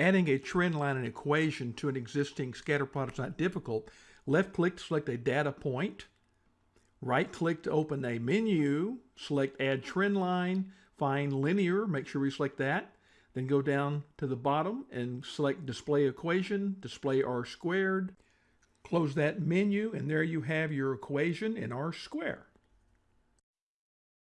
Adding a trend line and equation to an existing scatter plot is not difficult. Left click to select a data point. Right click to open a menu. Select add trend line. Find linear. Make sure we select that. Then go down to the bottom and select display equation, display r squared. Close that menu and there you have your equation in R-squared.